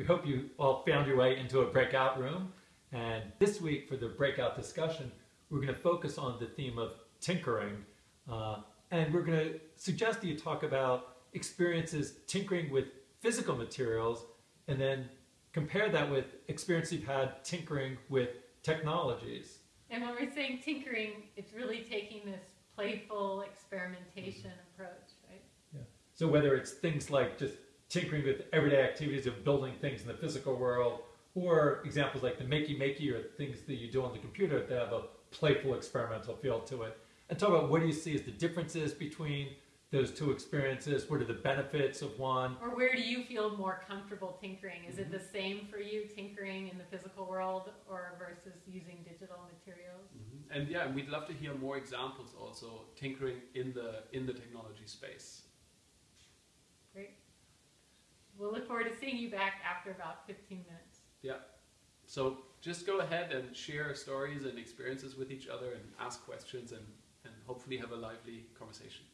We hope you all found your way into a breakout room. And this week for the breakout discussion, we're going to focus on the theme of tinkering. Uh, and we're going to suggest that you talk about experiences tinkering with physical materials and then compare that with experience you've had tinkering with technologies. And when we're saying tinkering, it's really taking this playful experimentation approach, right? Yeah. So whether it's things like just tinkering with everyday activities of building things in the physical world, or examples like the makey makey or things that you do on the computer that have a playful experimental feel to it. And talk about what do you see as the differences between those two experiences? What are the benefits of one? Or where do you feel more comfortable tinkering? Is it the same for you tinkering in the physical world or versus using digital materials? Mm-hmm. And yeah, we'd love to hear more examples also tinkering in the in the technology space. Forward to seeing you back after about 15 minutes. Yeah. So just go ahead and share stories and experiences with each other and ask questions and, and hopefully have a lively conversation.